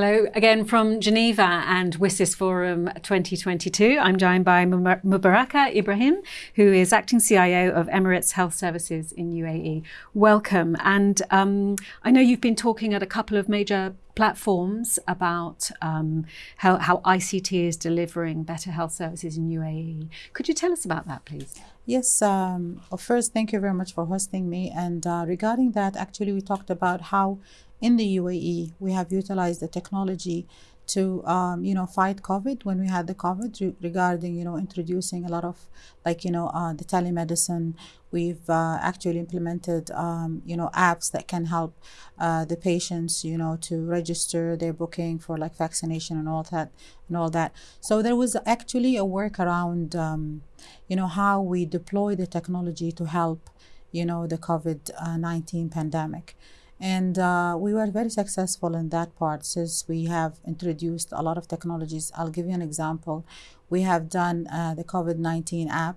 Hello again from Geneva and WSIS Forum 2022. I'm joined by Mubaraka Ibrahim, who is acting CIO of Emirates Health Services in UAE. Welcome. And um, I know you've been talking at a couple of major platforms about um, how, how ICT is delivering better health services in UAE. Could you tell us about that, please? Yes, um, first, thank you very much for hosting me. And uh, regarding that, actually, we talked about how in the UAE, we have utilized the technology to um, you know fight COVID when we had the COVID re regarding you know introducing a lot of like you know uh, the telemedicine. We've uh, actually implemented um, you know apps that can help uh, the patients you know to register their booking for like vaccination and all that and all that. So there was actually a work around um, you know how we deploy the technology to help you know the COVID-19 pandemic. And uh, we were very successful in that part since we have introduced a lot of technologies. I'll give you an example. We have done uh, the COVID 19 app,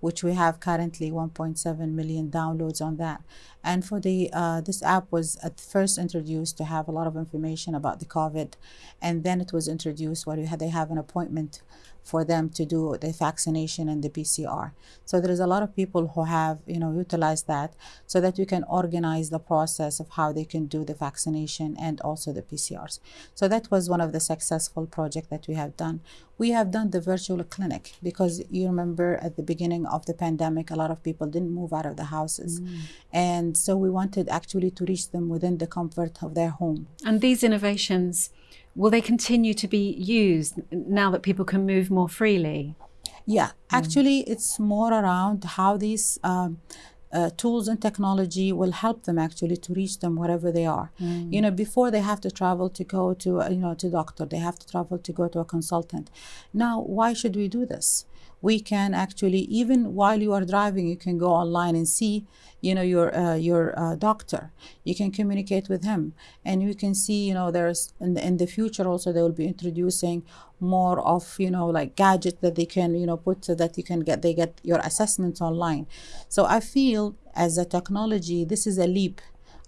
which we have currently 1.7 million downloads on that. And for the uh, this app was at first introduced to have a lot of information about the COVID, and then it was introduced where they have an appointment for them to do the vaccination and the PCR. So there is a lot of people who have, you know, utilized that so that we can organize the process of how they can do the vaccination and also the PCRs. So that was one of the successful projects that we have done. We have done the virtual clinic because you remember at the beginning of the pandemic, a lot of people didn't move out of the houses. Mm. And so we wanted actually to reach them within the comfort of their home. And these innovations will they continue to be used now that people can move more freely? Yeah, mm. actually, it's more around how these um, uh, tools and technology will help them actually to reach them wherever they are. Mm. You know, before they have to travel to go to, uh, you know, to doctor, they have to travel to go to a consultant. Now, why should we do this? We can actually even while you are driving you can go online and see you know your uh, your uh, doctor you can communicate with him and you can see you know there's in the, in the future also they will be introducing more of you know like gadget that they can you know put so that you can get they get your assessments online so i feel as a technology this is a leap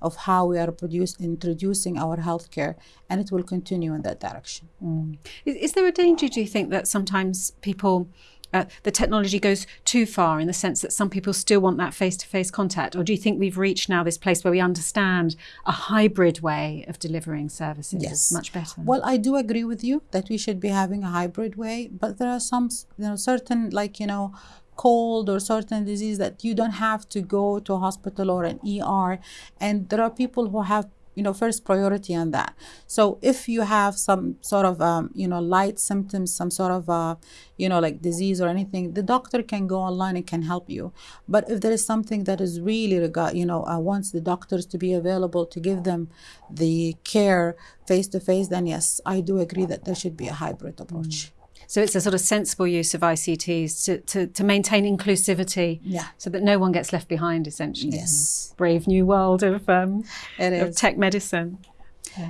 of how we are produce, introducing our healthcare, and it will continue in that direction. Mm. Is, is, there a danger, do you think, that sometimes people uh, the technology goes too far in the sense that some people still want that face-to-face contact? Or do you think we've reached now this place where we understand a hybrid way of delivering services yes. much better? Well, I do agree with you that we should be having a hybrid way, but there are some, you know, certain like, you know, cold or certain disease that you don't have to go to a hospital or an ER. And there are people who have you know first priority on that so if you have some sort of um, you know light symptoms some sort of uh, you know like disease or anything the doctor can go online and can help you but if there is something that is really regard you know uh, wants the doctors to be available to give them the care face to face then yes i do agree that there should be a hybrid approach mm. So it's a sort of sensible use of ICTs to, to, to maintain inclusivity yeah. so that no one gets left behind, essentially. Yes. Brave new world of, um, of tech medicine.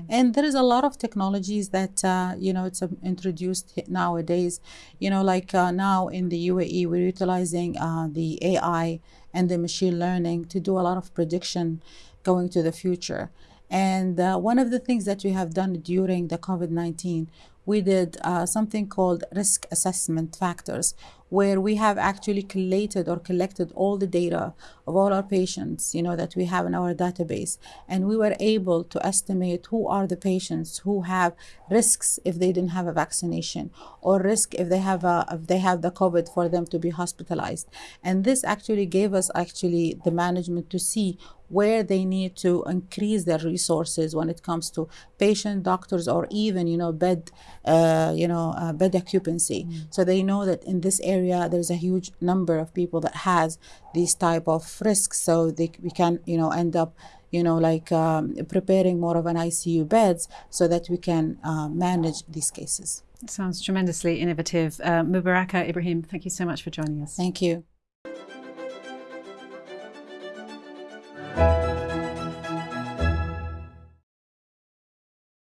And there is a lot of technologies that, uh, you know, it's uh, introduced nowadays. You know, like uh, now in the UAE, we're utilizing uh, the AI and the machine learning to do a lot of prediction going to the future. And uh, one of the things that we have done during the COVID-19 we did uh, something called risk assessment factors, where we have actually collated or collected all the data of all our patients, you know, that we have in our database. And we were able to estimate who are the patients who have risks if they didn't have a vaccination or risk if they have a, if they have the COVID for them to be hospitalized. And this actually gave us actually the management to see where they need to increase their resources when it comes to patient doctors or even you know bed uh, you know uh, bed occupancy mm. so they know that in this area there's a huge number of people that has these type of risks. So they we can you know end up you know like um, preparing more of an icu beds so that we can uh, manage these cases. Sounds tremendously innovative. Uh, mubaraka ibrahim thank you so much for joining us. Thank you